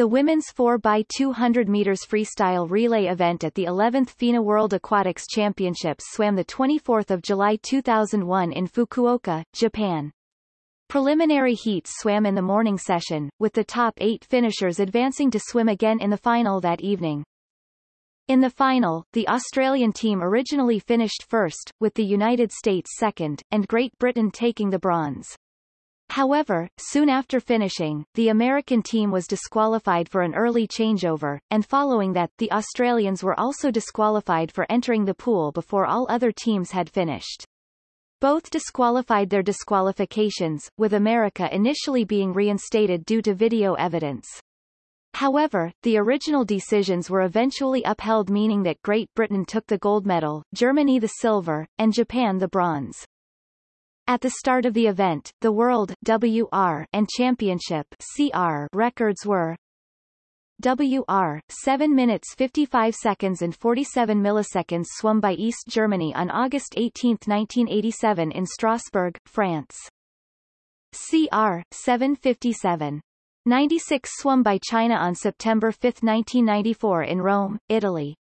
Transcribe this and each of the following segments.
The women's 4x200 meters freestyle relay event at the 11th FINA World Aquatics Championships swam the 24th of July 2001 in Fukuoka, Japan. Preliminary heats swam in the morning session, with the top eight finishers advancing to swim again in the final that evening. In the final, the Australian team originally finished first, with the United States second, and Great Britain taking the bronze. However, soon after finishing, the American team was disqualified for an early changeover, and following that, the Australians were also disqualified for entering the pool before all other teams had finished. Both disqualified their disqualifications, with America initially being reinstated due to video evidence. However, the original decisions were eventually upheld meaning that Great Britain took the gold medal, Germany the silver, and Japan the bronze. At the start of the event, the World WR and Championship CR records were WR 7 minutes 55 seconds and 47 milliseconds swum by East Germany on August 18, 1987 in Strasbourg, France. CR 757 96 swum by China on September 5, 1994 in Rome, Italy.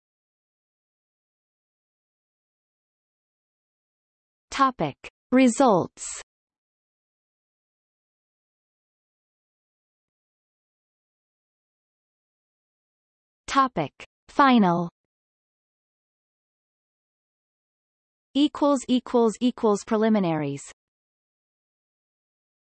Topic. Results. Topic. Final. Equals equals equals preliminaries